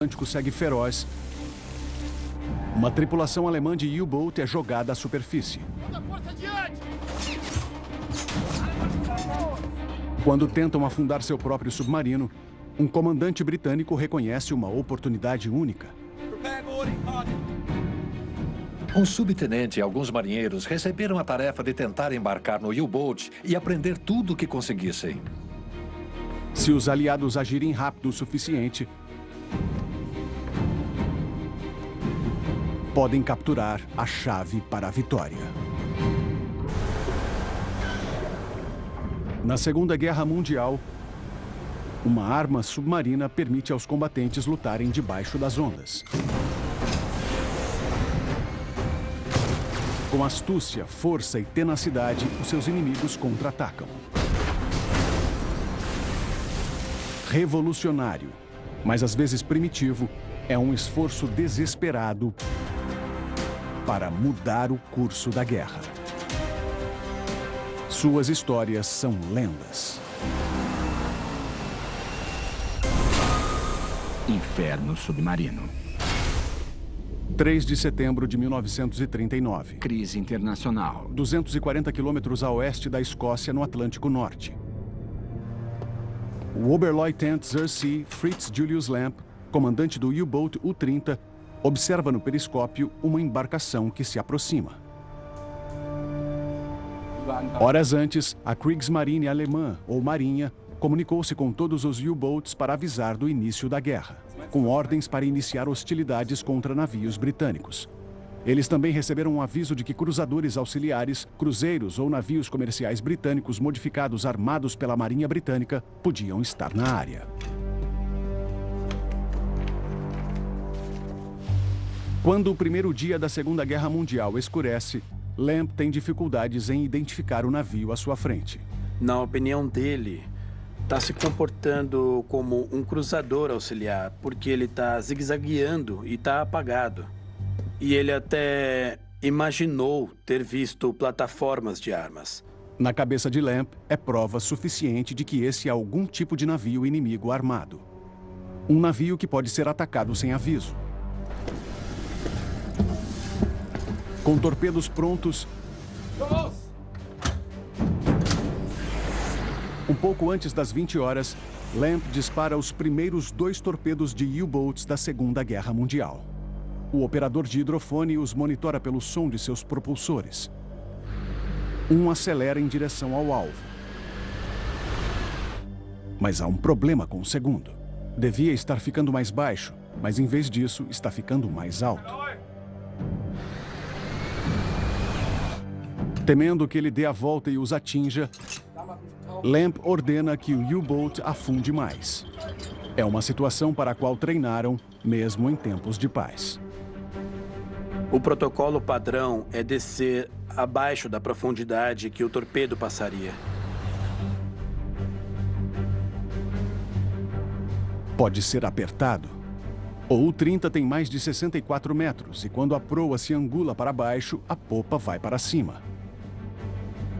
Atlântico segue feroz. Uma tripulação alemã de U-Boat é jogada à superfície. Quando tentam afundar seu próprio submarino, um comandante britânico reconhece uma oportunidade única. Um subtenente e alguns marinheiros receberam a tarefa de tentar embarcar no U-Boat e aprender tudo o que conseguissem. Se os aliados agirem rápido o suficiente, podem capturar a chave para a vitória. Na Segunda Guerra Mundial, uma arma submarina permite aos combatentes lutarem debaixo das ondas. Com astúcia, força e tenacidade, os seus inimigos contra-atacam. Revolucionário, mas às vezes primitivo, é um esforço desesperado para mudar o curso da guerra. Suas histórias são lendas. Inferno Submarino. 3 de setembro de 1939. Crise internacional. 240 quilômetros a oeste da Escócia, no Atlântico Norte. O Oberleutnant Sir Fritz Julius Lamp, comandante do U-Boat U-30, observa no periscópio uma embarcação que se aproxima. Horas antes, a Kriegsmarine alemã, ou Marinha, comunicou-se com todos os U-Boats para avisar do início da guerra, com ordens para iniciar hostilidades contra navios britânicos. Eles também receberam um aviso de que cruzadores auxiliares, cruzeiros ou navios comerciais britânicos modificados armados pela Marinha Britânica podiam estar na área. Quando o primeiro dia da Segunda Guerra Mundial escurece, Lamp tem dificuldades em identificar o navio à sua frente. Na opinião dele, está se comportando como um cruzador auxiliar, porque ele está zigue-zagueando e está apagado. E ele até imaginou ter visto plataformas de armas. Na cabeça de Lamp, é prova suficiente de que esse é algum tipo de navio inimigo armado. Um navio que pode ser atacado sem aviso. Com torpedos prontos... Um pouco antes das 20 horas, Lamp dispara os primeiros dois torpedos de U-Boats da Segunda Guerra Mundial. O operador de hidrofone os monitora pelo som de seus propulsores. Um acelera em direção ao alvo. Mas há um problema com o segundo. Devia estar ficando mais baixo, mas em vez disso, está ficando mais alto. Temendo que ele dê a volta e os atinja, Lamp ordena que o U-Boat afunde mais. É uma situação para a qual treinaram, mesmo em tempos de paz. O protocolo padrão é descer abaixo da profundidade que o torpedo passaria. Pode ser apertado. O U-30 tem mais de 64 metros e quando a proa se angula para baixo, a popa vai para cima.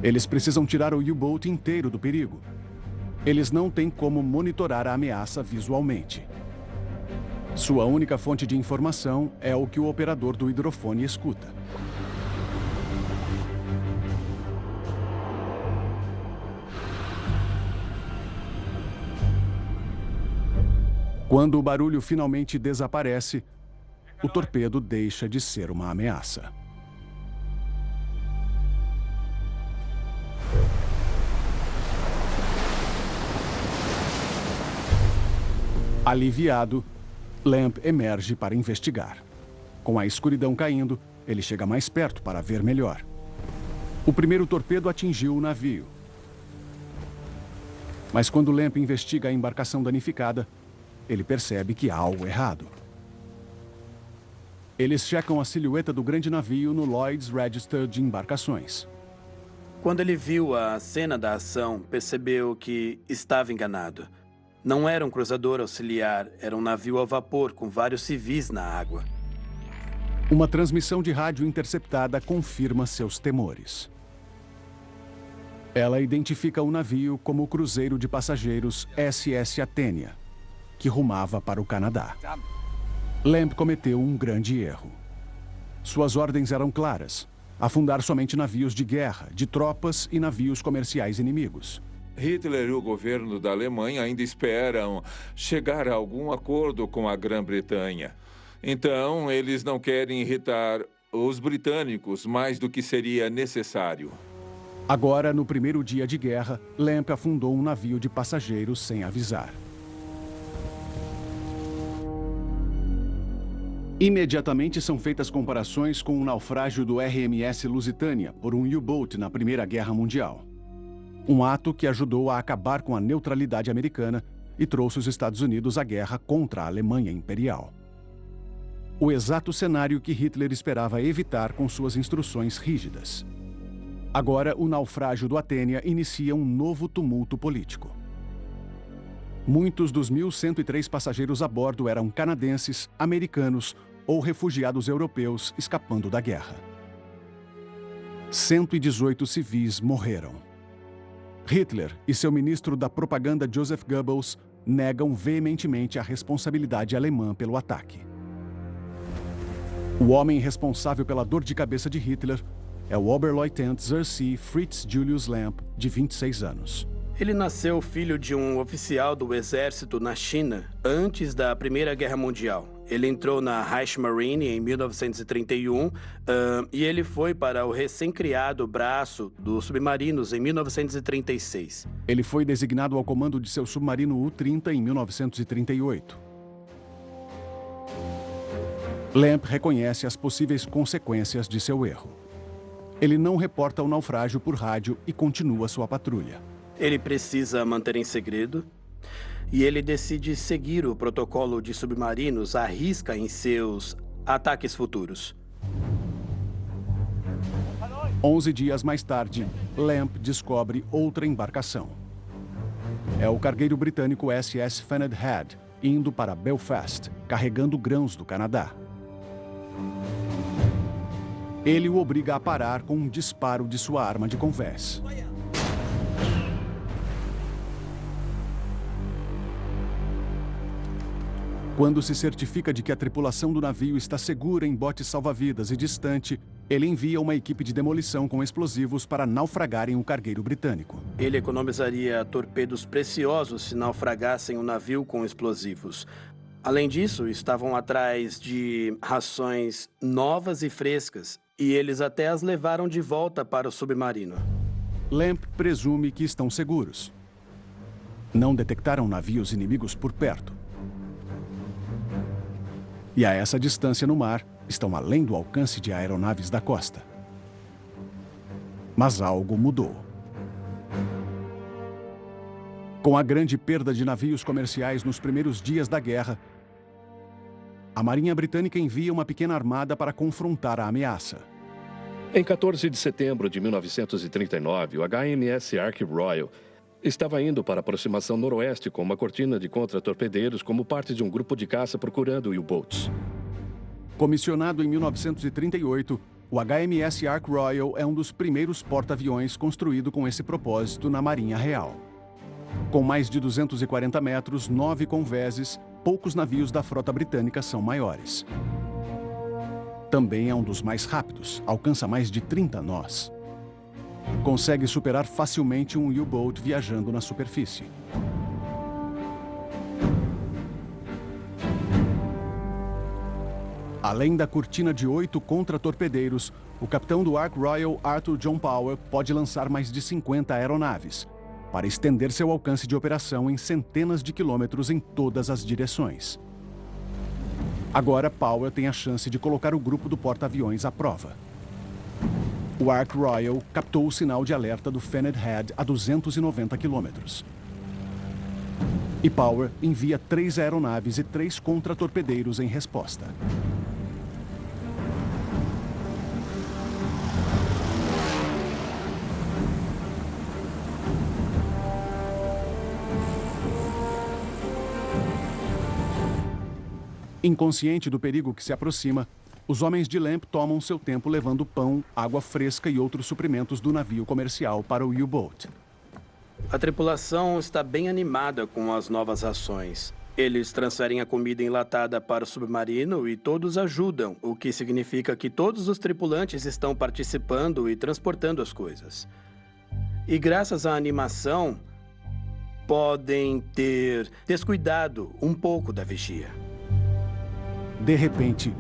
Eles precisam tirar o U-Boat inteiro do perigo. Eles não têm como monitorar a ameaça visualmente. Sua única fonte de informação é o que o operador do hidrofone escuta. Quando o barulho finalmente desaparece, o torpedo deixa de ser uma ameaça. Aliviado, Lamp emerge para investigar. Com a escuridão caindo, ele chega mais perto para ver melhor. O primeiro torpedo atingiu o navio. Mas quando Lamp investiga a embarcação danificada, ele percebe que há algo errado. Eles checam a silhueta do grande navio no Lloyd's Register de embarcações. Quando ele viu a cena da ação, percebeu que estava enganado. Não era um cruzador auxiliar, era um navio a vapor com vários civis na água. Uma transmissão de rádio interceptada confirma seus temores. Ela identifica o navio como o cruzeiro de passageiros SS Atênia, que rumava para o Canadá. Lamb cometeu um grande erro. Suas ordens eram claras. Afundar somente navios de guerra, de tropas e navios comerciais inimigos. Hitler e o governo da Alemanha ainda esperam chegar a algum acordo com a Grã-Bretanha. Então, eles não querem irritar os britânicos mais do que seria necessário. Agora, no primeiro dia de guerra, Lamp afundou um navio de passageiros sem avisar. Imediatamente são feitas comparações com o naufrágio do RMS Lusitânia por um U-Boat na Primeira Guerra Mundial. Um ato que ajudou a acabar com a neutralidade americana e trouxe os Estados Unidos à guerra contra a Alemanha Imperial. O exato cenário que Hitler esperava evitar com suas instruções rígidas. Agora, o naufrágio do Atênia inicia um novo tumulto político. Muitos dos 1.103 passageiros a bordo eram canadenses, americanos ou refugiados europeus escapando da guerra. 118 civis morreram. Hitler e seu ministro da propaganda Joseph Goebbels negam veementemente a responsabilidade alemã pelo ataque. O homem responsável pela dor de cabeça de Hitler é o Oberleutnant Zersee Fritz Julius Lamp, de 26 anos. Ele nasceu filho de um oficial do exército na China antes da Primeira Guerra Mundial. Ele entrou na Reichsmarine em 1931 uh, e ele foi para o recém-criado braço dos submarinos em 1936. Ele foi designado ao comando de seu submarino U-30 em 1938. Lamp reconhece as possíveis consequências de seu erro. Ele não reporta o naufrágio por rádio e continua sua patrulha. Ele precisa manter em segredo e ele decide seguir o protocolo de submarinos à risca em seus ataques futuros. Onze dias mais tarde, Lamp descobre outra embarcação. É o cargueiro britânico SS Faned Head, indo para Belfast, carregando grãos do Canadá. Ele o obriga a parar com um disparo de sua arma de convés. Quando se certifica de que a tripulação do navio está segura em botes salva-vidas e distante, ele envia uma equipe de demolição com explosivos para naufragarem o cargueiro britânico. Ele economizaria torpedos preciosos se naufragassem o navio com explosivos. Além disso, estavam atrás de rações novas e frescas e eles até as levaram de volta para o submarino. Lamp presume que estão seguros. Não detectaram navios inimigos por perto. E a essa distância no mar, estão além do alcance de aeronaves da costa. Mas algo mudou. Com a grande perda de navios comerciais nos primeiros dias da guerra, a Marinha Britânica envia uma pequena armada para confrontar a ameaça. Em 14 de setembro de 1939, o HMS Ark Royal estava indo para a aproximação noroeste com uma cortina de contra-torpedeiros como parte de um grupo de caça procurando U-boats. Comissionado em 1938, o HMS Ark Royal é um dos primeiros porta-aviões construído com esse propósito na Marinha Real. Com mais de 240 metros, nove conveses, poucos navios da frota britânica são maiores. Também é um dos mais rápidos, alcança mais de 30 nós. Consegue superar facilmente um U-Boat viajando na superfície. Além da cortina de oito contra-torpedeiros, o capitão do Ark Royal Arthur John Power pode lançar mais de 50 aeronaves, para estender seu alcance de operação em centenas de quilômetros em todas as direções. Agora, Powell tem a chance de colocar o grupo do porta-aviões à prova. O Ark Royal captou o sinal de alerta do Fened Head a 290 quilômetros. E Power envia três aeronaves e três contra-torpedeiros em resposta. Inconsciente do perigo que se aproxima, os homens de Lamp tomam seu tempo levando pão, água fresca e outros suprimentos do navio comercial para o U-Boat. A tripulação está bem animada com as novas ações. Eles transferem a comida enlatada para o submarino e todos ajudam, o que significa que todos os tripulantes estão participando e transportando as coisas. E graças à animação, podem ter descuidado um pouco da vigia. De repente,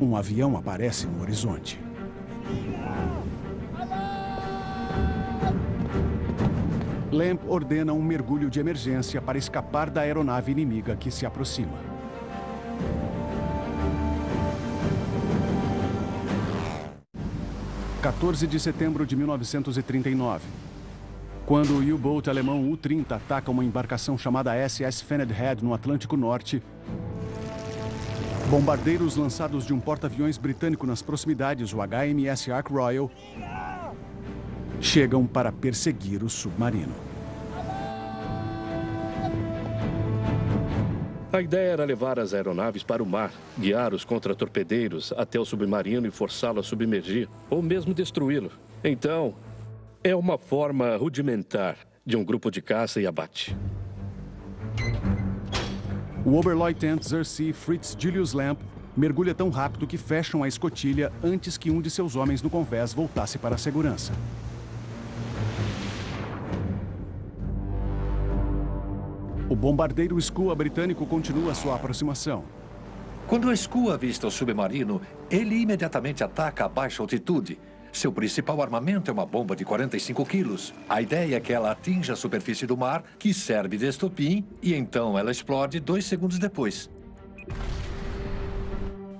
um avião aparece no horizonte. Lamp ordena um mergulho de emergência para escapar da aeronave inimiga que se aproxima. (14 de setembro de 1939) Quando o U-Boat alemão U-30 ataca uma embarcação chamada SS Fenedhead no Atlântico Norte, bombardeiros lançados de um porta-aviões britânico nas proximidades, o HMS Ark Royal, chegam para perseguir o submarino. A ideia era levar as aeronaves para o mar, guiar os contratorpedeiros até o submarino e forçá-lo a submergir, ou mesmo destruí-lo. Então, é uma forma rudimentar de um grupo de caça e abate. O Oberleutnant Zersee Fritz Julius Lamp mergulha tão rápido que fecham a escotilha antes que um de seus homens no convés voltasse para a segurança. O bombardeiro Skua britânico continua sua aproximação. Quando a Skua avista o submarino, ele imediatamente ataca a baixa altitude. Seu principal armamento é uma bomba de 45 quilos. A ideia é que ela atinja a superfície do mar, que serve de estopim, e então ela explode dois segundos depois.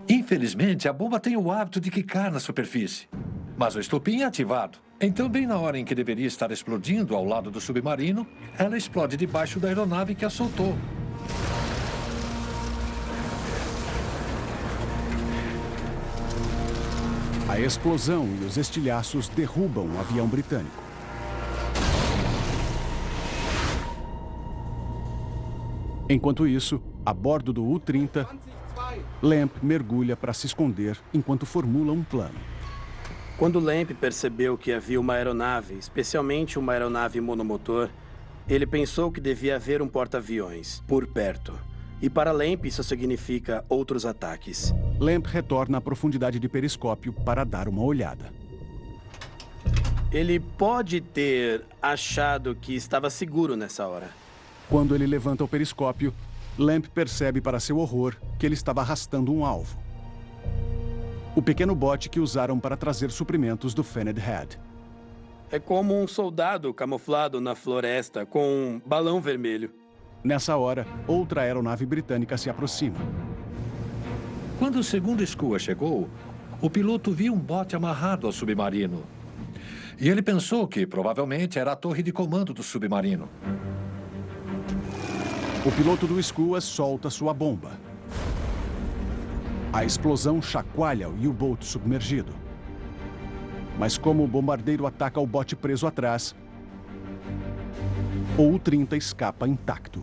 Infelizmente, a bomba tem o hábito de quicar na superfície. Mas o estopim é ativado. Então, bem na hora em que deveria estar explodindo ao lado do submarino, ela explode debaixo da aeronave que a soltou. A explosão e os estilhaços derrubam o avião britânico. Enquanto isso, a bordo do U-30, Lamp mergulha para se esconder enquanto formula um plano. Quando Lamp percebeu que havia uma aeronave, especialmente uma aeronave monomotor, ele pensou que devia haver um porta-aviões por perto. E para Lamp isso significa outros ataques. Lamp retorna à profundidade de periscópio para dar uma olhada. Ele pode ter achado que estava seguro nessa hora. Quando ele levanta o periscópio, Lamp percebe para seu horror que ele estava arrastando um alvo o pequeno bote que usaram para trazer suprimentos do Fened Head. É como um soldado camuflado na floresta com um balão vermelho. Nessa hora, outra aeronave britânica se aproxima. Quando o segundo Skua chegou, o piloto viu um bote amarrado ao submarino. E ele pensou que provavelmente era a torre de comando do submarino. O piloto do Skua solta sua bomba. A explosão chacoalha o U-Boat submergido. Mas como o bombardeiro ataca o bote preso atrás, o U-30 escapa intacto.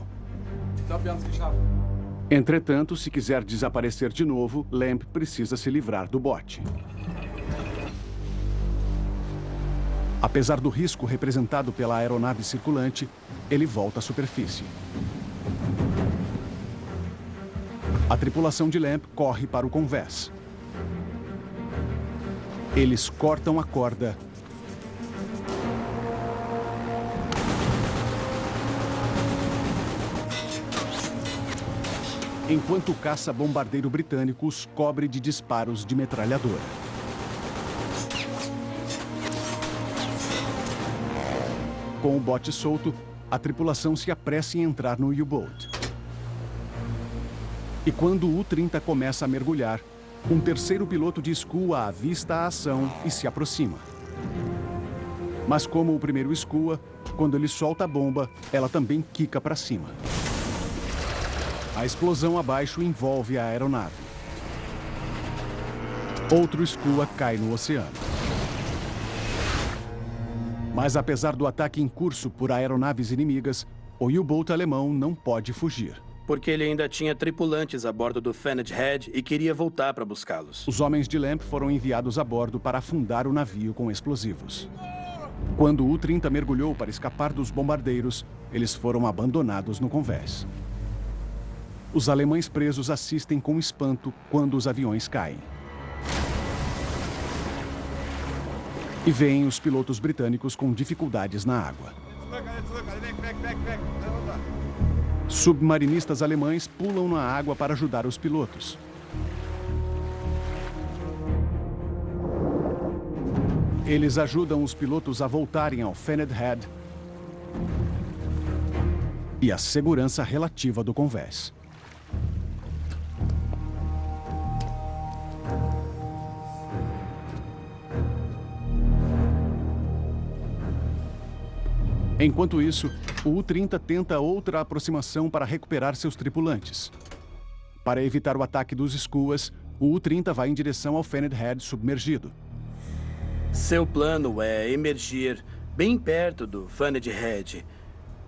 Entretanto, se quiser desaparecer de novo, Lamp precisa se livrar do bote. Apesar do risco representado pela aeronave circulante, ele volta à superfície. A tripulação de Lamp corre para o convés. Eles cortam a corda enquanto o caça-bombardeiro britânico os cobre de disparos de metralhadora. Com o bote solto, a tripulação se apressa em entrar no U-Boat. E quando o U-30 começa a mergulhar, um terceiro piloto de Skua avista a ação e se aproxima. Mas como o primeiro Skua, quando ele solta a bomba, ela também quica para cima. A explosão abaixo envolve a aeronave. Outro Skua cai no oceano. Mas apesar do ataque em curso por aeronaves inimigas, o U-Boat alemão não pode fugir porque ele ainda tinha tripulantes a bordo do Fened Head e queria voltar para buscá-los. Os homens de Lamp foram enviados a bordo para afundar o navio com explosivos. Quando o U-30 mergulhou para escapar dos bombardeiros, eles foram abandonados no convés. Os alemães presos assistem com espanto quando os aviões caem. E veem os pilotos britânicos com dificuldades na água. Submarinistas alemães pulam na água para ajudar os pilotos. Eles ajudam os pilotos a voltarem ao Fened Head e a segurança relativa do convés. Enquanto isso, o U-30 tenta outra aproximação para recuperar seus tripulantes. Para evitar o ataque dos Skuas, o U-30 vai em direção ao Fened Head submergido. Seu plano é emergir bem perto do Fened Head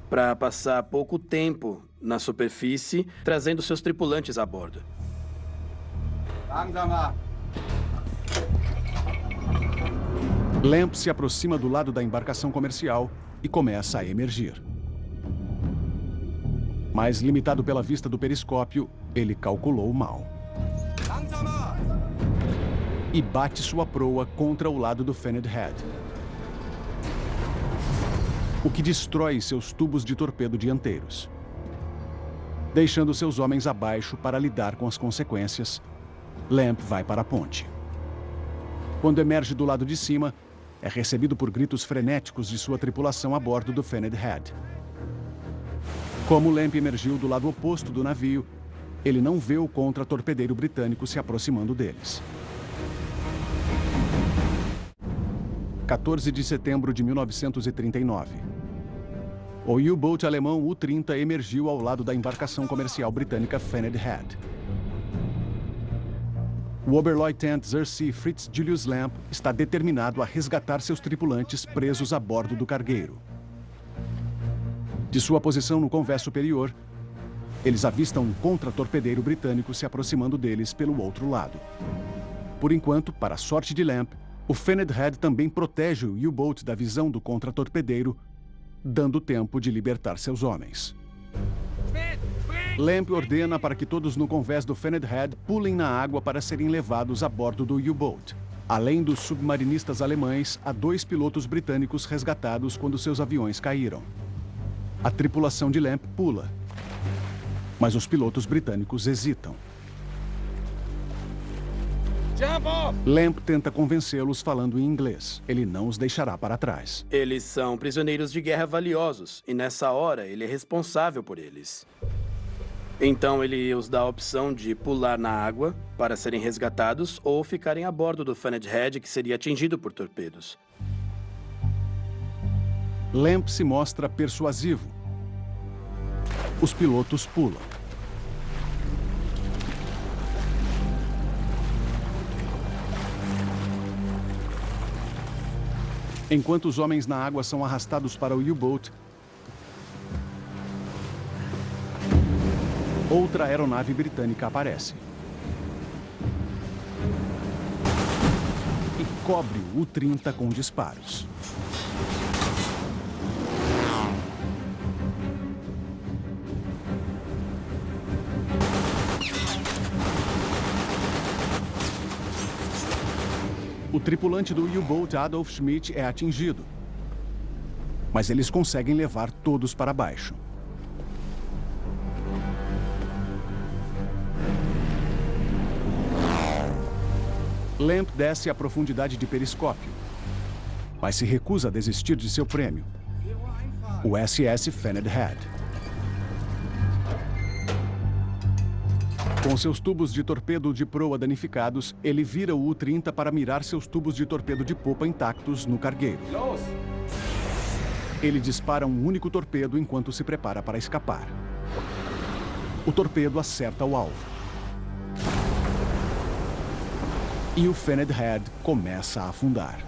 para passar pouco tempo na superfície, trazendo seus tripulantes a bordo. Lamp se aproxima do lado da embarcação comercial e começa a emergir. Mas, limitado pela vista do periscópio, ele calculou mal. E bate sua proa contra o lado do Fened Head. O que destrói seus tubos de torpedo dianteiros. Deixando seus homens abaixo para lidar com as consequências, Lamp vai para a ponte. Quando emerge do lado de cima, é recebido por gritos frenéticos de sua tripulação a bordo do Fened Head. Como Lamp emergiu do lado oposto do navio, ele não vê o contra-torpedeiro britânico se aproximando deles. 14 de setembro de 1939. O U-Boat alemão U-30 emergiu ao lado da embarcação comercial britânica Fened Head. O Oberleutnant Zersee Fritz Julius Lamp está determinado a resgatar seus tripulantes presos a bordo do cargueiro. De sua posição no convés superior, eles avistam um contra-torpedeiro britânico se aproximando deles pelo outro lado. Por enquanto, para a sorte de Lamp, o Fened Head também protege o U-Boat da visão do contra-torpedeiro, dando tempo de libertar seus homens. Lamp ordena para que todos no convés do Fened Head pulem na água para serem levados a bordo do U-Boat. Além dos submarinistas alemães, há dois pilotos britânicos resgatados quando seus aviões caíram. A tripulação de Lamp pula, mas os pilotos britânicos hesitam. Lamp tenta convencê-los falando em inglês. Ele não os deixará para trás. Eles são prisioneiros de guerra valiosos, e nessa hora ele é responsável por eles. Então ele os dá a opção de pular na água para serem resgatados ou ficarem a bordo do Fened Head que seria atingido por torpedos. Lamp se mostra persuasivo. Os pilotos pulam. Enquanto os homens na água são arrastados para o U-Boat, outra aeronave britânica aparece. E cobre o U-30 com disparos. O tripulante do U-Boat Adolf Schmidt é atingido. Mas eles conseguem levar todos para baixo. Lamp desce a profundidade de periscópio, mas se recusa a desistir de seu prêmio, o SS Fened Head. Com seus tubos de torpedo de proa danificados, ele vira o U-30 para mirar seus tubos de torpedo de popa intactos no cargueiro. Ele dispara um único torpedo enquanto se prepara para escapar. O torpedo acerta o alvo. E o Fened Head começa a afundar.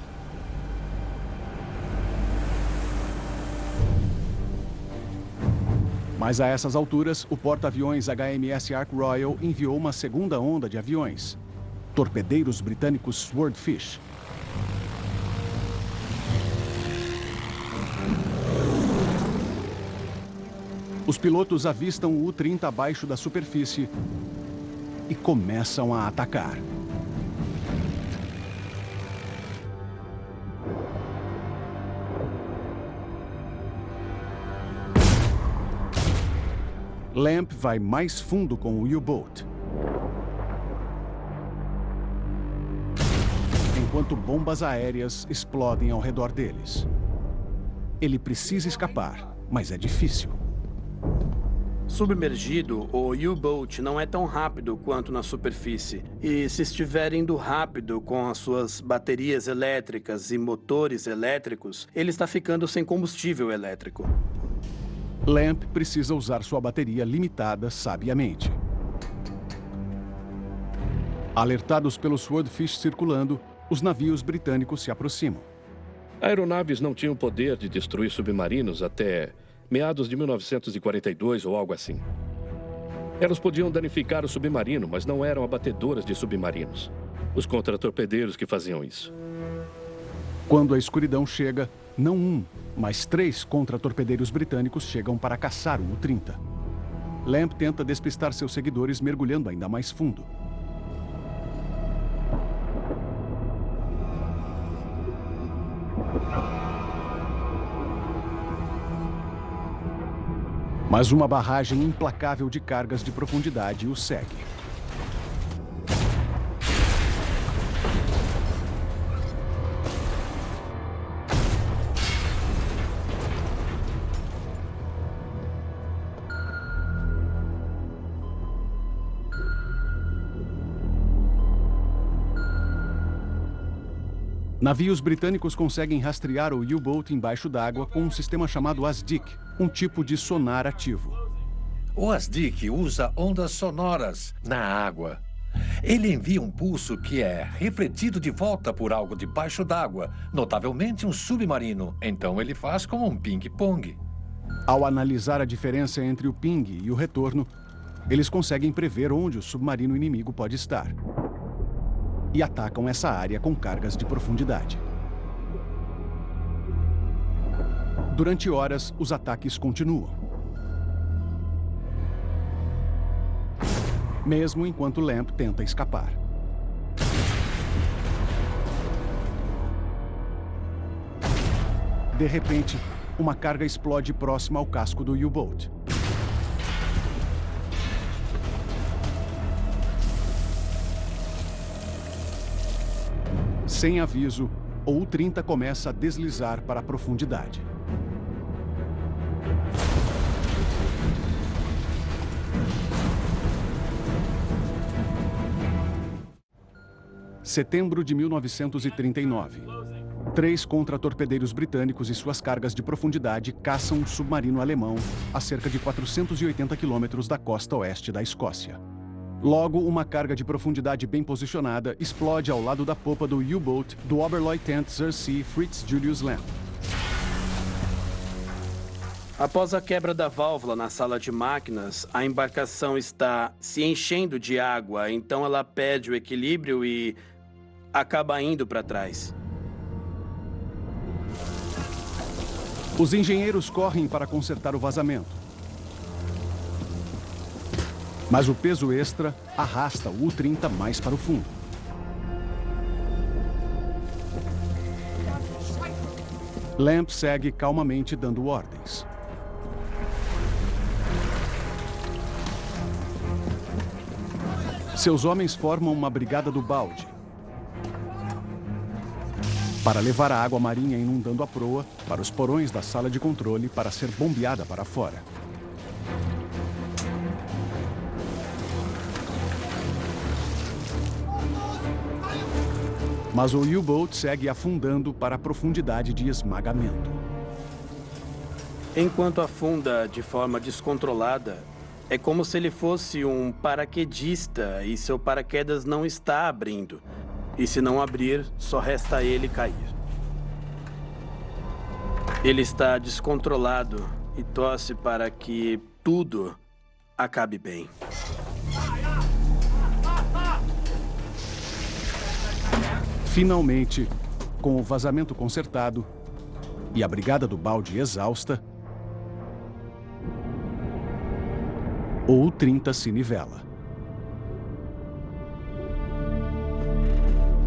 Mas a essas alturas, o porta-aviões HMS Ark Royal enviou uma segunda onda de aviões. Torpedeiros britânicos Swordfish. Os pilotos avistam o U-30 abaixo da superfície e começam a atacar. Lamp vai mais fundo com o U-Boat. Enquanto bombas aéreas explodem ao redor deles. Ele precisa escapar, mas é difícil. Submergido, o U-Boat não é tão rápido quanto na superfície. E se estiver indo rápido com as suas baterias elétricas e motores elétricos, ele está ficando sem combustível elétrico. Lamp precisa usar sua bateria limitada sabiamente. Alertados pelo Swordfish circulando, os navios britânicos se aproximam. Aeronaves não tinham poder de destruir submarinos até meados de 1942 ou algo assim. Elas podiam danificar o submarino, mas não eram abatedoras de submarinos. Os contratorpedeiros que faziam isso. Quando a escuridão chega, não um, mas três contra-torpedeiros britânicos chegam para caçar o U-30. Lamp tenta despistar seus seguidores mergulhando ainda mais fundo. Mas uma barragem implacável de cargas de profundidade o segue. Navios britânicos conseguem rastrear o U-Boat embaixo d'água com um sistema chamado ASDIC, um tipo de sonar ativo. O ASDIC usa ondas sonoras na água. Ele envia um pulso que é refletido de volta por algo debaixo d'água, notavelmente um submarino. Então ele faz como um ping-pong. Ao analisar a diferença entre o ping e o retorno, eles conseguem prever onde o submarino inimigo pode estar e atacam essa área com cargas de profundidade. Durante horas, os ataques continuam. Mesmo enquanto Lamp tenta escapar. De repente, uma carga explode próxima ao casco do U-Boat. Sem aviso, o U-30 começa a deslizar para a profundidade. Setembro de 1939. Três contra-torpedeiros britânicos e suas cargas de profundidade caçam um submarino alemão a cerca de 480 quilômetros da costa oeste da Escócia. Logo, uma carga de profundidade bem posicionada explode ao lado da popa do U-Boat do Oberleutnant C. Fritz Julius Lamb. Após a quebra da válvula na sala de máquinas, a embarcação está se enchendo de água, então ela perde o equilíbrio e acaba indo para trás. Os engenheiros correm para consertar o vazamento. Mas o peso extra arrasta o U-30 mais para o fundo. Lamp segue calmamente dando ordens. Seus homens formam uma brigada do balde para levar a água marinha inundando a proa para os porões da sala de controle para ser bombeada para fora. Mas o U-Boat segue afundando para a profundidade de esmagamento. Enquanto afunda de forma descontrolada, é como se ele fosse um paraquedista e seu paraquedas não está abrindo. E se não abrir, só resta ele cair. Ele está descontrolado e torce para que tudo acabe bem. Finalmente, com o vazamento consertado e a brigada do balde exausta, O U-30 se nivela.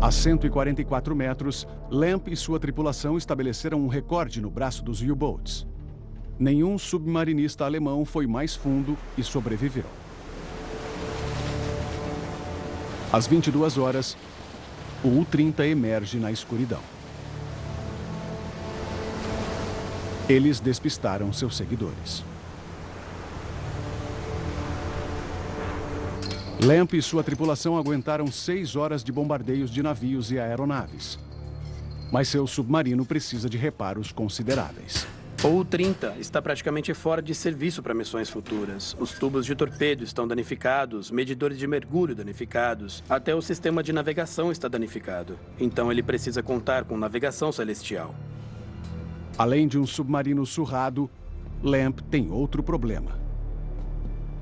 A 144 metros, Lamp e sua tripulação estabeleceram um recorde no braço dos U-Boats. Nenhum submarinista alemão foi mais fundo e sobreviveu. Às 22 horas, o U-30 emerge na escuridão. Eles despistaram seus seguidores. Lamp e sua tripulação aguentaram seis horas de bombardeios de navios e aeronaves. Mas seu submarino precisa de reparos consideráveis. O 30 está praticamente fora de serviço para missões futuras. Os tubos de torpedo estão danificados, medidores de mergulho danificados, até o sistema de navegação está danificado. Então ele precisa contar com navegação celestial. Além de um submarino surrado, Lamp tem outro problema.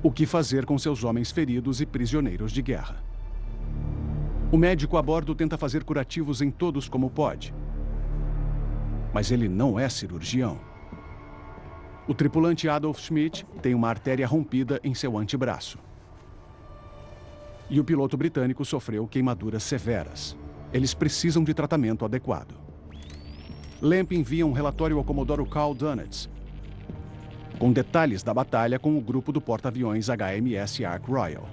O que fazer com seus homens feridos e prisioneiros de guerra? O médico a bordo tenta fazer curativos em todos como pode. Mas ele não é cirurgião. O tripulante Adolf Schmidt tem uma artéria rompida em seu antebraço. E o piloto britânico sofreu queimaduras severas. Eles precisam de tratamento adequado. Lamp envia um relatório ao Comodoro Carl Dunnett, com detalhes da batalha com o grupo do porta-aviões HMS Ark Royal.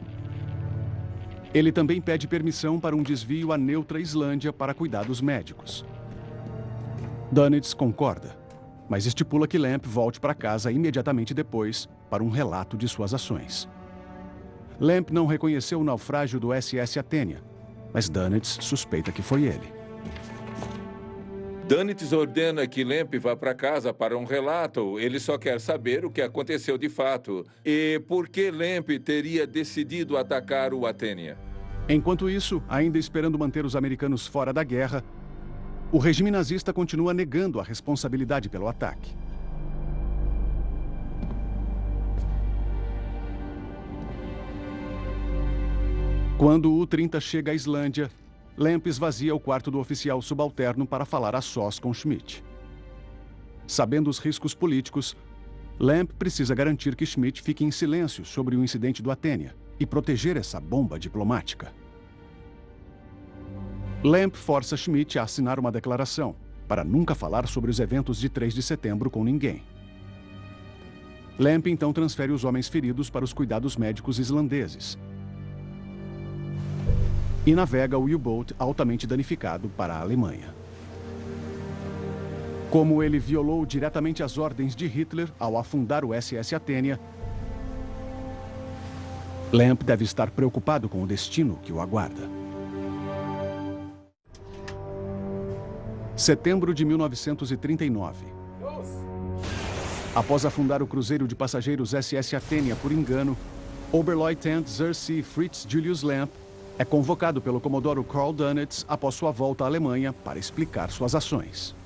Ele também pede permissão para um desvio à neutra Islândia para cuidados médicos. Dunnett concorda mas estipula que Lamp volte para casa imediatamente depois para um relato de suas ações. Lamp não reconheceu o naufrágio do SS Athenia, mas Dunnett suspeita que foi ele. Dunnett ordena que Lamp vá para casa para um relato. Ele só quer saber o que aconteceu de fato. E por que Lamp teria decidido atacar o Athenia. Enquanto isso, ainda esperando manter os americanos fora da guerra, o regime nazista continua negando a responsabilidade pelo ataque. Quando o U-30 chega à Islândia, Lamp esvazia o quarto do oficial subalterno para falar a sós com Schmidt. Sabendo os riscos políticos, Lamp precisa garantir que Schmidt fique em silêncio sobre o incidente do Atênia e proteger essa bomba diplomática. Lamp força Schmidt a assinar uma declaração para nunca falar sobre os eventos de 3 de setembro com ninguém. Lamp então transfere os homens feridos para os cuidados médicos islandeses e navega o U-Boat altamente danificado para a Alemanha. Como ele violou diretamente as ordens de Hitler ao afundar o SS Athenia, Lamp deve estar preocupado com o destino que o aguarda. Setembro de 1939. Após afundar o cruzeiro de passageiros SS Athenia por engano, Oberleutnant Zersee Fritz Julius Lamp é convocado pelo Comodoro Karl Dönitz após sua volta à Alemanha para explicar suas ações.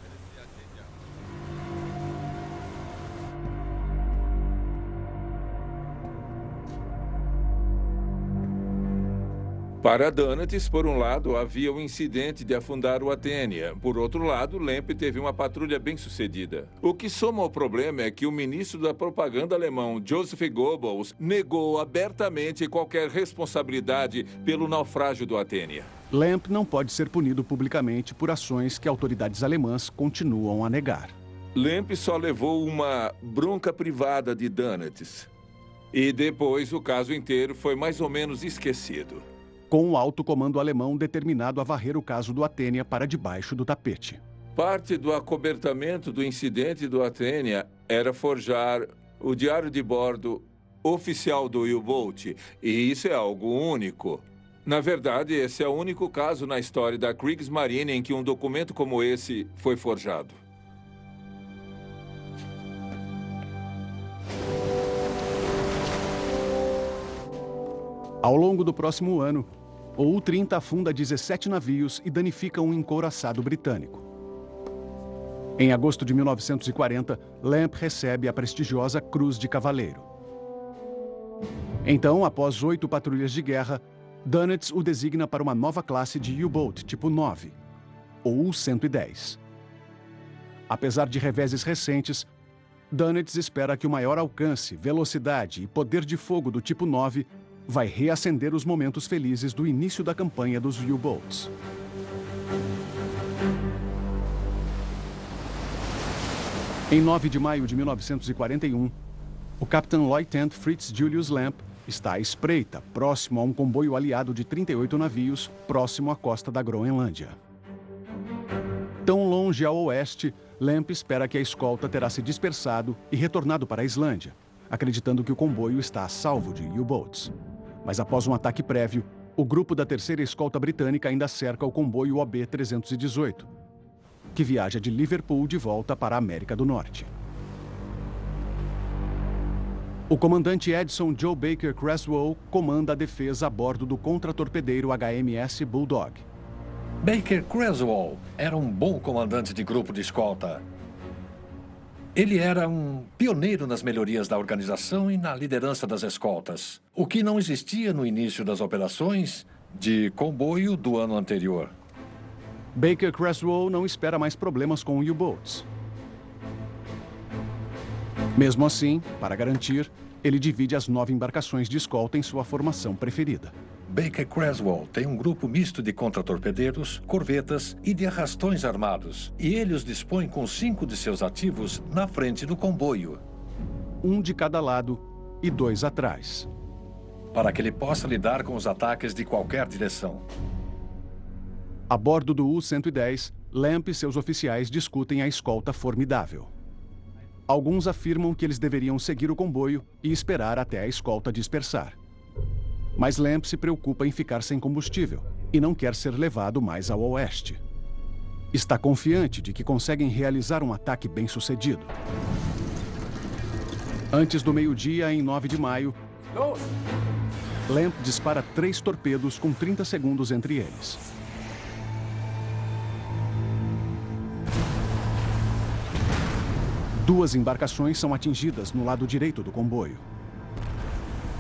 Para Donatis, por um lado, havia o incidente de afundar o Atênia. Por outro lado, Lemp teve uma patrulha bem sucedida. O que soma ao problema é que o ministro da propaganda alemão, Joseph Goebbels, negou abertamente qualquer responsabilidade pelo naufrágio do Atênia. Lamp não pode ser punido publicamente por ações que autoridades alemãs continuam a negar. Lamp só levou uma bronca privada de Donatis. E depois o caso inteiro foi mais ou menos esquecido com o alto comando alemão determinado a varrer o caso do Atênia para debaixo do tapete. Parte do acobertamento do incidente do Atênia era forjar o diário de bordo oficial do U-Boat, e isso é algo único. Na verdade, esse é o único caso na história da Kriegsmarine em que um documento como esse foi forjado. Ao longo do próximo ano, o U-30 afunda 17 navios e danifica um encouraçado britânico. Em agosto de 1940, Lamp recebe a prestigiosa Cruz de Cavaleiro. Então, após oito patrulhas de guerra, Dönitz o designa para uma nova classe de U-Boat tipo 9, ou U-110. Apesar de reveses recentes, Dunnett espera que o maior alcance, velocidade e poder de fogo do tipo 9 vai reacender os momentos felizes do início da campanha dos U-Boats. Em 9 de maio de 1941, o Capitão Lieutenant Fritz Julius Lamp está à espreita, próximo a um comboio aliado de 38 navios, próximo à costa da Groenlândia. Tão longe ao oeste, Lamp espera que a escolta terá se dispersado e retornado para a Islândia, acreditando que o comboio está a salvo de U-Boats. Mas após um ataque prévio, o grupo da terceira escolta britânica ainda cerca o comboio OB-318, que viaja de Liverpool de volta para a América do Norte. O comandante Edson Joe Baker Creswell comanda a defesa a bordo do contratorpedeiro HMS Bulldog. Baker Creswell era um bom comandante de grupo de escolta. Ele era um pioneiro nas melhorias da organização e na liderança das escoltas, o que não existia no início das operações de comboio do ano anterior. Baker Creswell não espera mais problemas com U-Boats. Mesmo assim, para garantir, ele divide as nove embarcações de escolta em sua formação preferida. Baker Creswell tem um grupo misto de contratorpedeiros, corvetas e de arrastões armados, e ele os dispõe com cinco de seus ativos na frente do comboio. Um de cada lado e dois atrás. Para que ele possa lidar com os ataques de qualquer direção. A bordo do U-110, Lamp e seus oficiais discutem a escolta formidável. Alguns afirmam que eles deveriam seguir o comboio e esperar até a escolta dispersar. Mas Lamp se preocupa em ficar sem combustível e não quer ser levado mais ao oeste. Está confiante de que conseguem realizar um ataque bem-sucedido. Antes do meio-dia, em 9 de maio, Lamp dispara três torpedos com 30 segundos entre eles. Duas embarcações são atingidas no lado direito do comboio.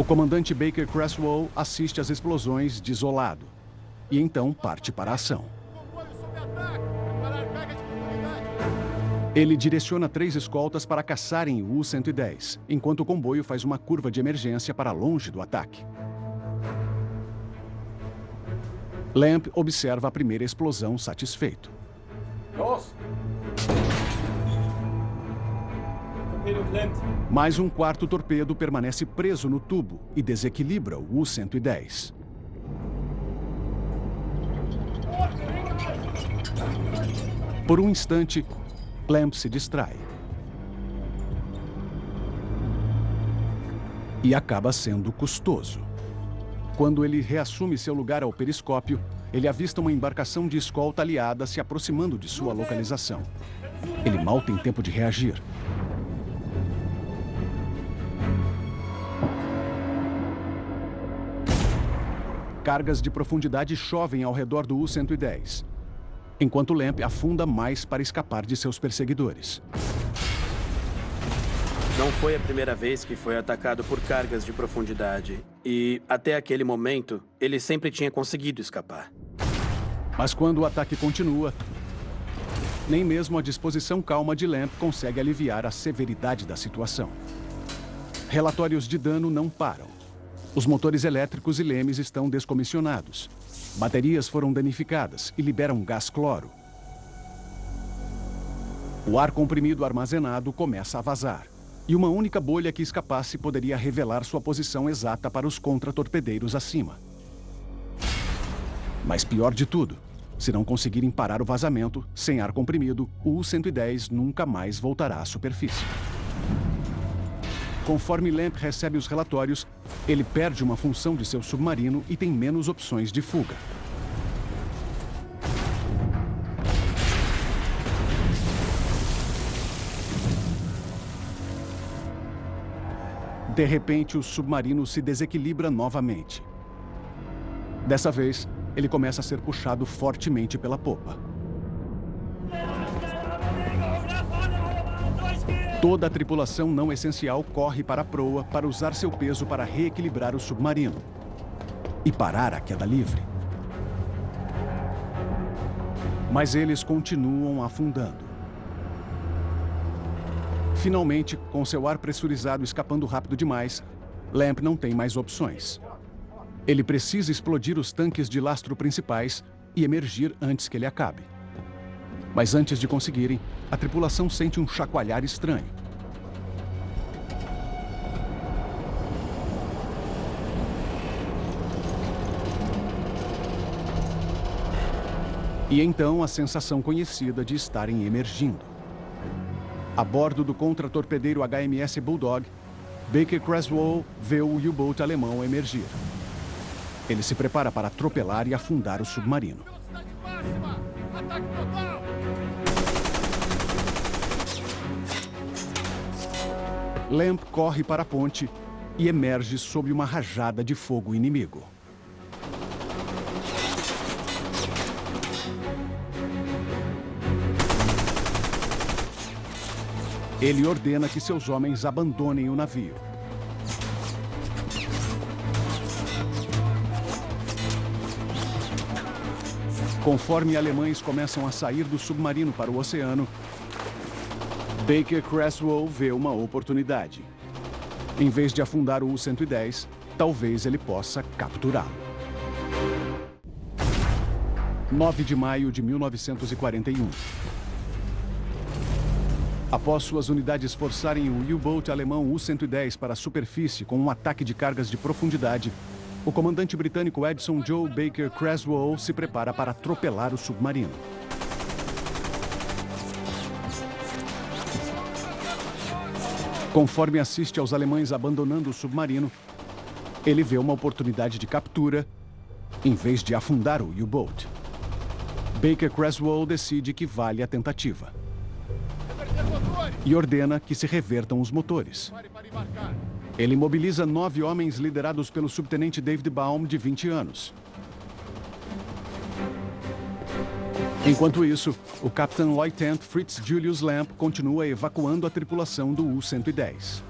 O comandante Baker Creswell assiste às explosões desolado e então parte para a ação. Ele direciona três escoltas para caçarem o U-110, enquanto o comboio faz uma curva de emergência para longe do ataque. Lamp observa a primeira explosão satisfeito. Mais um quarto torpedo permanece preso no tubo e desequilibra o U-110. Por um instante, Clamp se distrai. E acaba sendo custoso. Quando ele reassume seu lugar ao periscópio, ele avista uma embarcação de escolta aliada se aproximando de sua localização. Ele mal tem tempo de reagir. Cargas de profundidade chovem ao redor do U-110, enquanto Lamp afunda mais para escapar de seus perseguidores. Não foi a primeira vez que foi atacado por cargas de profundidade. E, até aquele momento, ele sempre tinha conseguido escapar. Mas quando o ataque continua, nem mesmo a disposição calma de Lamp consegue aliviar a severidade da situação. Relatórios de dano não param. Os motores elétricos e lemes estão descomissionados. Baterias foram danificadas e liberam gás cloro. O ar comprimido armazenado começa a vazar. E uma única bolha que escapasse poderia revelar sua posição exata para os contratorpedeiros acima. Mas pior de tudo, se não conseguirem parar o vazamento, sem ar comprimido, o U-110 nunca mais voltará à superfície. Conforme Lamp recebe os relatórios, ele perde uma função de seu submarino e tem menos opções de fuga. De repente, o submarino se desequilibra novamente. Dessa vez, ele começa a ser puxado fortemente pela popa. Toda a tripulação não essencial corre para a proa para usar seu peso para reequilibrar o submarino e parar a queda livre. Mas eles continuam afundando. Finalmente, com seu ar pressurizado escapando rápido demais, Lamp não tem mais opções. Ele precisa explodir os tanques de lastro principais e emergir antes que ele acabe. Mas antes de conseguirem, a tripulação sente um chacoalhar estranho. E então a sensação conhecida de estarem emergindo. A bordo do contra-torpedeiro HMS Bulldog, Baker Creswell vê o U-Boat alemão emergir. Ele se prepara para atropelar e afundar o submarino. Lamp corre para a ponte e emerge sob uma rajada de fogo inimigo. Ele ordena que seus homens abandonem o navio. Conforme alemães começam a sair do submarino para o oceano, Baker Creswell vê uma oportunidade. Em vez de afundar o U-110, talvez ele possa capturá-lo. 9 de maio de 1941. Após suas unidades forçarem o U-Boat alemão U-110 para a superfície com um ataque de cargas de profundidade, o comandante britânico Edson Joe Baker Creswell se prepara para atropelar o submarino. Conforme assiste aos alemães abandonando o submarino, ele vê uma oportunidade de captura em vez de afundar o U-Boat. Baker Creswell decide que vale a tentativa e ordena que se revertam os motores. Ele mobiliza nove homens liderados pelo subtenente David Baum, de 20 anos. Enquanto isso, o Capitão Lieutenant Fritz Julius Lamp continua evacuando a tripulação do U-110.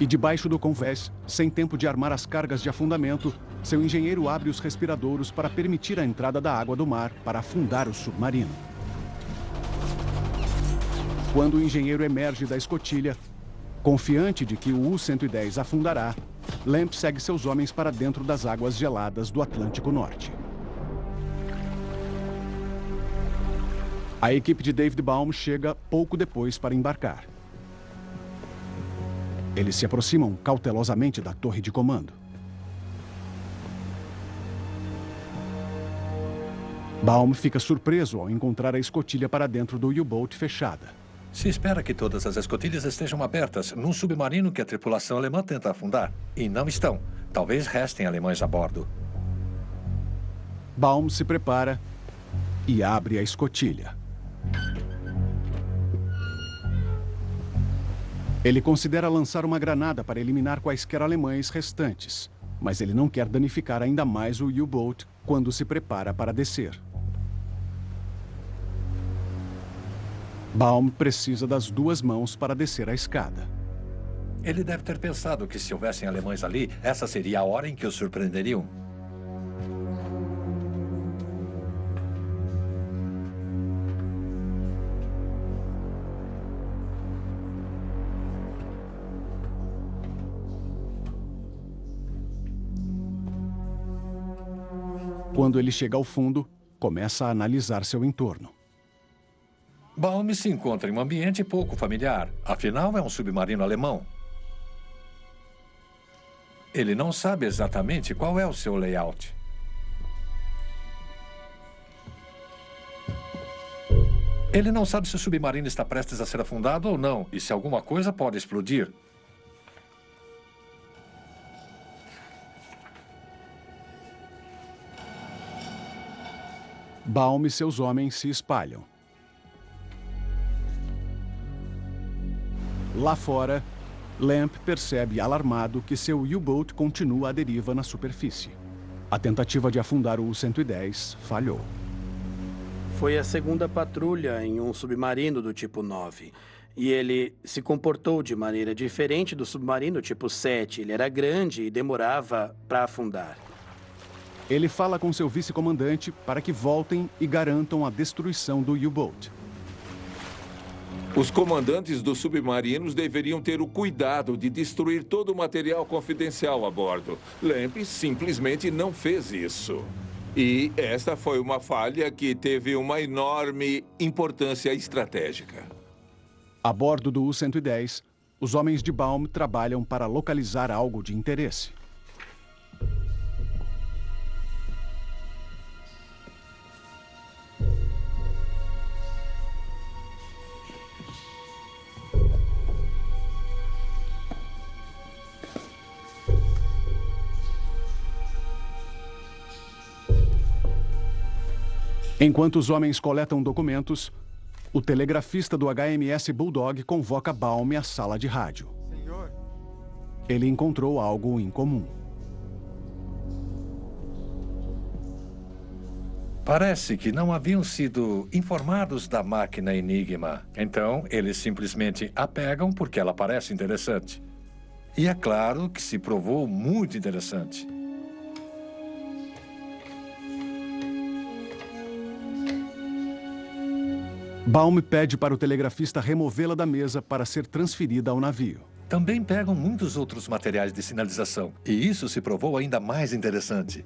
E debaixo do convés, sem tempo de armar as cargas de afundamento, seu engenheiro abre os respiradouros para permitir a entrada da água do mar para afundar o submarino. Quando o engenheiro emerge da escotilha, confiante de que o U-110 afundará, Lamp segue seus homens para dentro das águas geladas do Atlântico Norte. A equipe de David Baum chega pouco depois para embarcar. Eles se aproximam cautelosamente da torre de comando. Baum fica surpreso ao encontrar a escotilha para dentro do U-Boat fechada. Se espera que todas as escotilhas estejam abertas num submarino que a tripulação alemã tenta afundar. E não estão. Talvez restem alemães a bordo. Baum se prepara e abre a escotilha. Ele considera lançar uma granada para eliminar quaisquer alemães restantes, mas ele não quer danificar ainda mais o U-Boat quando se prepara para descer. Baum precisa das duas mãos para descer a escada. Ele deve ter pensado que se houvessem alemães ali, essa seria a hora em que os surpreenderiam. Quando ele chega ao fundo, começa a analisar seu entorno. Baum se encontra em um ambiente pouco familiar. Afinal, é um submarino alemão. Ele não sabe exatamente qual é o seu layout. Ele não sabe se o submarino está prestes a ser afundado ou não, e se alguma coisa pode explodir. Baum e seus homens se espalham. Lá fora, Lamp percebe alarmado que seu U-Boat continua à deriva na superfície. A tentativa de afundar o U-110 falhou. Foi a segunda patrulha em um submarino do tipo 9. E ele se comportou de maneira diferente do submarino tipo 7. Ele era grande e demorava para afundar. Ele fala com seu vice-comandante para que voltem e garantam a destruição do U-Boat. Os comandantes dos submarinos deveriam ter o cuidado de destruir todo o material confidencial a bordo. Lamp simplesmente não fez isso. E esta foi uma falha que teve uma enorme importância estratégica. A bordo do U-110, os homens de Baum trabalham para localizar algo de interesse. Enquanto os homens coletam documentos, o telegrafista do HMS Bulldog convoca Baum à sala de rádio. Senhor. Ele encontrou algo em comum. Parece que não haviam sido informados da máquina Enigma. Então, eles simplesmente a pegam porque ela parece interessante. E é claro que se provou muito interessante. Baum pede para o telegrafista removê-la da mesa para ser transferida ao navio. Também pegam muitos outros materiais de sinalização. E isso se provou ainda mais interessante.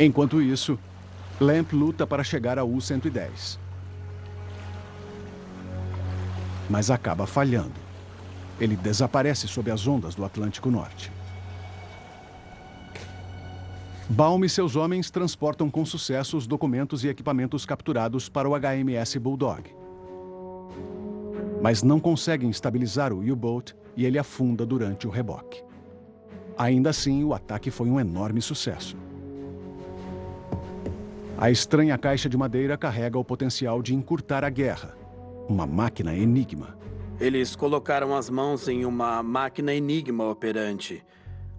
Enquanto isso, Lamp luta para chegar ao U-110. Mas acaba falhando. Ele desaparece sob as ondas do Atlântico Norte. Baum e seus homens transportam com sucesso os documentos e equipamentos capturados para o HMS Bulldog. Mas não conseguem estabilizar o U-Boat e ele afunda durante o reboque. Ainda assim, o ataque foi um enorme sucesso. A estranha caixa de madeira carrega o potencial de encurtar a guerra. Uma máquina enigma. Eles colocaram as mãos em uma máquina enigma operante.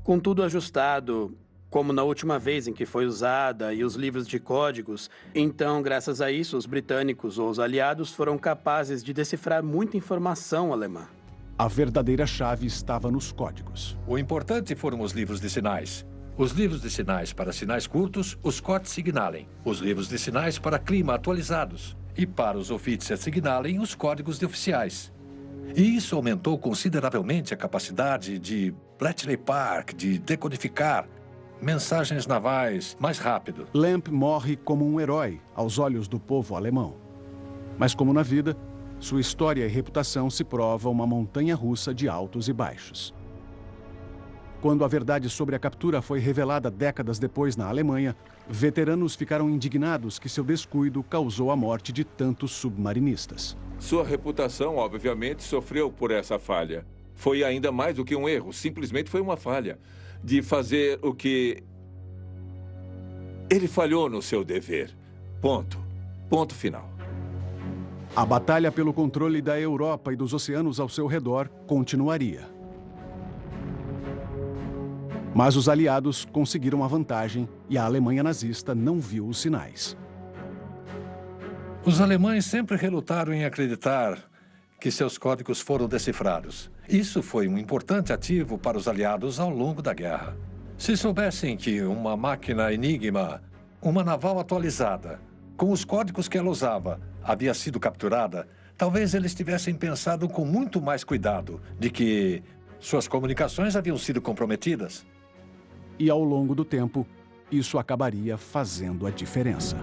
Com tudo ajustado, como na última vez em que foi usada e os livros de códigos. Então, graças a isso, os britânicos ou os aliados foram capazes de decifrar muita informação alemã. A verdadeira chave estava nos códigos. O importante foram os livros de sinais. Os livros de sinais para sinais curtos, os COT Signalen. Os livros de sinais para clima atualizados. E para os Offizier Signalen, os códigos de oficiais. E isso aumentou consideravelmente a capacidade de Bletchley Park de decodificar mensagens navais mais rápido. Lamp morre como um herói aos olhos do povo alemão. Mas como na vida, sua história e reputação se prova uma montanha russa de altos e baixos. Quando a verdade sobre a captura foi revelada décadas depois na Alemanha, veteranos ficaram indignados que seu descuido causou a morte de tantos submarinistas. Sua reputação, obviamente, sofreu por essa falha. Foi ainda mais do que um erro, simplesmente foi uma falha de fazer o que... Ele falhou no seu dever. Ponto. Ponto final. A batalha pelo controle da Europa e dos oceanos ao seu redor continuaria. Mas os aliados conseguiram a vantagem e a Alemanha nazista não viu os sinais. Os alemães sempre relutaram em acreditar que seus códigos foram decifrados. Isso foi um importante ativo para os aliados ao longo da guerra. Se soubessem que uma máquina Enigma, uma naval atualizada, com os códigos que ela usava, havia sido capturada, talvez eles tivessem pensado com muito mais cuidado de que suas comunicações haviam sido comprometidas. E ao longo do tempo, isso acabaria fazendo a diferença.